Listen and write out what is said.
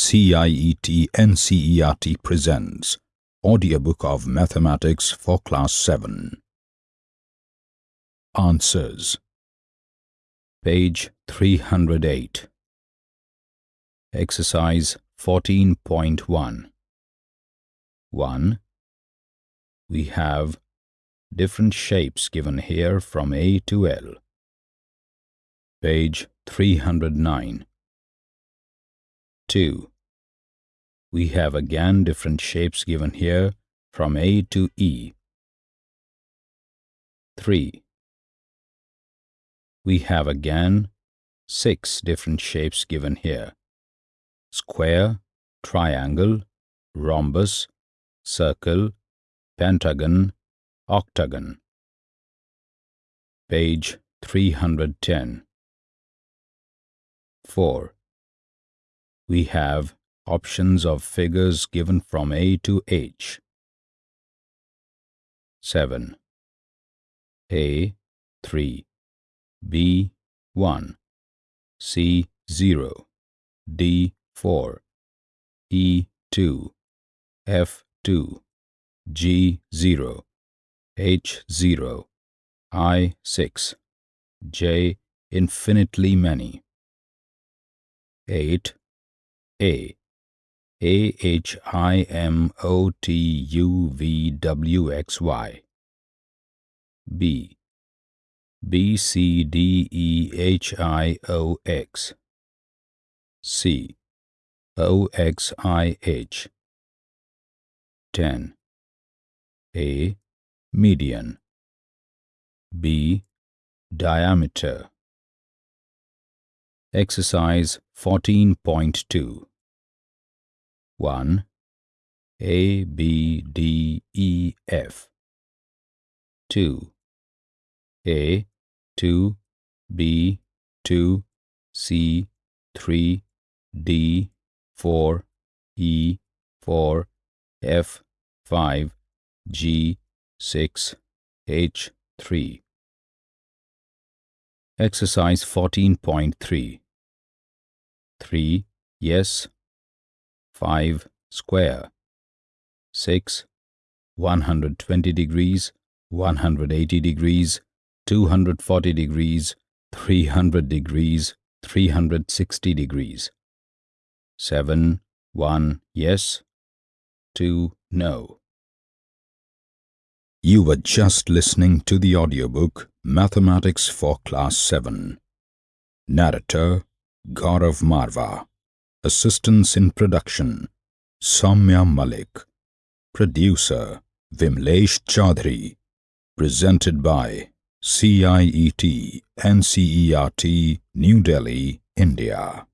CIET NCERT presents Audiobook of Mathematics for Class 7 Answers. Page 308 Exercise 14.1 1. We have different shapes given here from A to L. Page 309 2. We have again different shapes given here from A to E. 3. We have again six different shapes given here. Square, triangle, rhombus, circle, pentagon, octagon. Page 310 4 we have options of figures given from A to H. 7. A 3 B 1 C 0 D 4 E 2 F 2 G 0 H 0 I 6 J infinitely many. 8 a A H I M O T U V W X Y. B B C D E H I O X. C O X I H. 10 A median. B diameter. Exercise 14.2 1. A, B, D, E, F. 2. A, 2, B, 2, C, 3, D, 4, E, 4, F, 5, G, 6, H, 3 Exercise 14.3 3. Yes. 5. Square. 6. 120 degrees, 180 degrees, 240 degrees, 300 degrees, 360 degrees. 7. 1. Yes. 2. No. You were just listening to the audiobook Mathematics for Class 7. Narrator Gaurav Marva. Assistance in production Soumya Malik. Producer Vimlesh Chaudhary. Presented by CIET NCERT New Delhi, India.